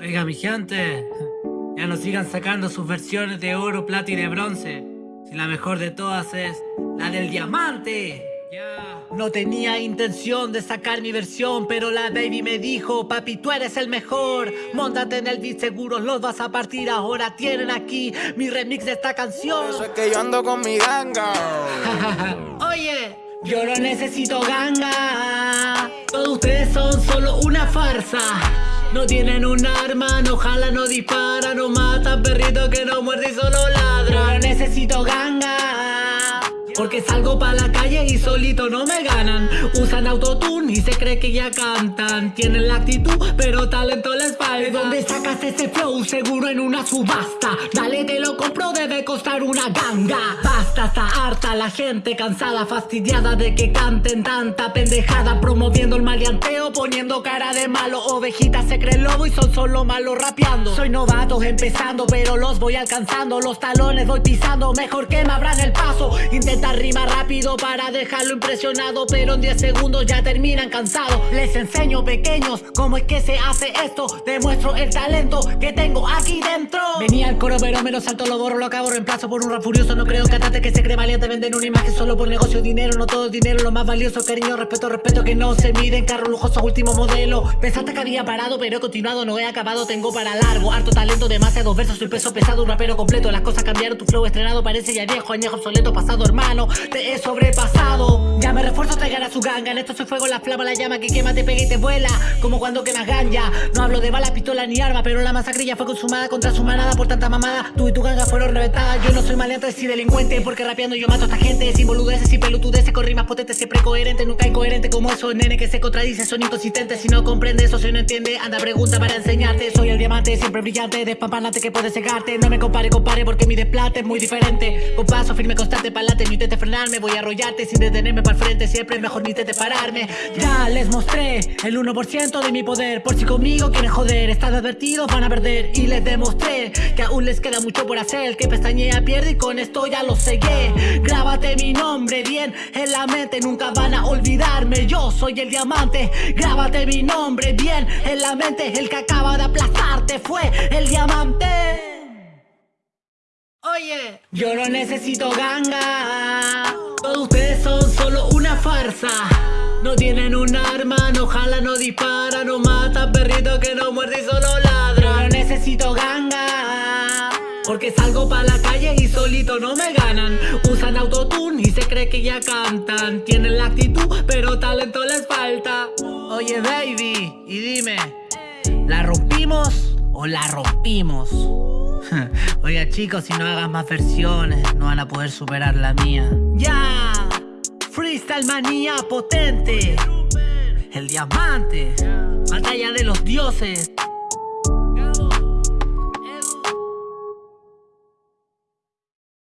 Oiga, mi gente, ya no sigan sacando sus versiones de oro, plata y de bronce. Si la mejor de todas es la del diamante. No tenía intención de sacar mi versión, pero la baby me dijo, papi, tú eres el mejor. Móntate en el beat, seguro los vas a partir. Ahora tienen aquí mi remix de esta canción. Eso es que yo ando con mi ganga. Oye, yo no necesito ganga. Todos ustedes son solo una farsa. No tienen un arma, no jalan, no disparan, no matan perrito que no muerde y solo ladra. No necesito ganga. Porque salgo pa' la calle y solito no me ganan. Usan autotune y se cree que ya cantan. Tienen la actitud, pero talento les falta. ¿De dónde sacas ese flow? Seguro en una subasta. Dale, te lo compro, debe costar una ganga. Basta, está harta la gente cansada Fastidiada de que canten tanta pendejada. Promoviendo el maleanteo, poniendo cara de malo. Ovejitas se cree lobo y son solo malos rapeando. Soy novato empezando, pero los voy alcanzando. Los talones voy pisando, mejor que me abran el paso. Intenta rima rápido para dejarlo impresionado Pero en 10 segundos ya terminan cansados. Les enseño pequeños cómo es que se hace esto. Demuestro el talento que tengo aquí dentro. Venía el coro pero me lo salto, lo borro, lo acabo Reemplazo por un rap furioso, no creo que atate que se cree valiente Venden una imagen solo por negocio, dinero No todo dinero, lo más valioso, cariño, respeto, respeto Que no se miden, carro lujoso, último modelo. Pensaste que había parado pero he continuado, no he acabado Tengo para largo, harto talento, demasiados versos Soy peso pesado, un rapero completo. Las cosas cambiaron, tu flow estrenado parece ya viejo Añejo, obsoleto, pasado hermano te he sobrepasado. Ya me refuerzo, traigan a su ganga. En esto soy fuego, la flama, la llama que quema, te pega y te vuela. Como cuando quemas ganja. No hablo de bala, pistola ni arma Pero la masacrilla fue consumada contra su manada Por tanta mamada, tú y tu ganga fueron reventadas Yo no soy maleante, sí delincuente Porque rapeando yo mato a esta gente. Sin boludeces y pelotudeces Con rimas potentes, siempre coherente. Nunca incoherente como esos nene que se contradicen Son inconsistentes, si no comprende eso, si no entiende Anda pregunta para enseñarte. Soy el diamante, siempre brillante Despampanate que puede cegarte. No me compare, compare porque mi desplate es muy diferente. Con paso firme, constante, palate, no intentes frenarme Voy a arrollarte sin detenerme para el frente Siempre es mejor ni te pararme. Ya les mostré el 1% de mi poder Por si conmigo quieren joder. Están advertidos, van a perder Y les demostré que aún les queda mucho por hacer. Que pestañea pierde y con esto ya lo segué Grábate mi nombre bien en la mente Nunca van a olvidarme. Yo soy el diamante Grábate mi nombre bien en la mente. El que acaba de aplastarte fue el diamante. Oye, yo no necesito ganga No tienen un arma, no jalan, no disparan No matan perrito que no muerde y solo ladra No necesito ganga Porque salgo pa' la calle y solito no me ganan Usan autotune y se cree que ya cantan Tienen la actitud, pero talento les falta Oye baby, y dime ¿La rompimos o la rompimos? Oiga chicos, si no hagas más versiones, no van a poder superar la mía. ¡Ya! Manía potente. El diamante. Batalla de los dioses.